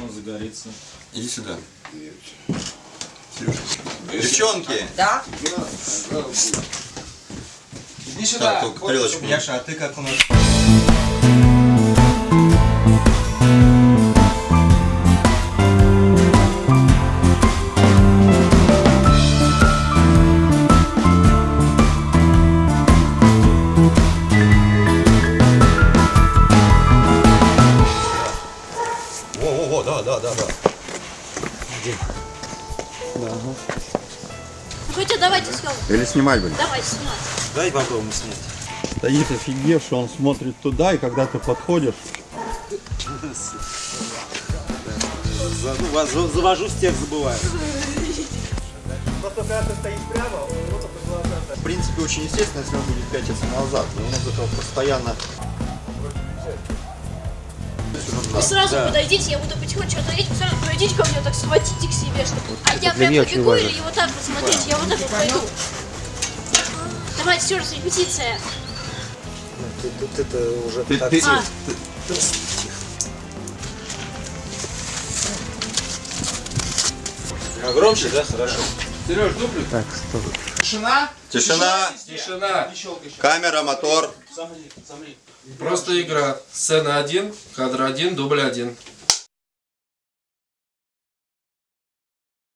он загорится. Иди сюда. Сережа. Девчонки! Да? Иди сюда. Так, только тарелочку. Яша, а ты как у нас? Во-во-во, да, да, да, да. Хотя давайте съемку. Или снимать будем? Давайте снимать. Дай попробуем снять. Стоит офигевший, он смотрит туда, и когда ты подходишь, ну, Завожу, с тех забываю. в принципе, очень естественно, если он будет пятиться назад. Но у нас этого постоянно... Вы сразу подойдите, я буду потихонечку отходить, вы сразу подойдите ко мне, так схватите к себе, чтобы... А я прям побегу или вот так вот смотрите, я вот так вот пойду. Давайте еще раз репетиция. Тут, это уже Ты, так. ты- А, А громче, да? Хорошо. Сереж, дуплю. Так, Тишина. Тишина, Тишина. камера, мотор. Просто игра. Сцена 1, кадр 1, дубль 1.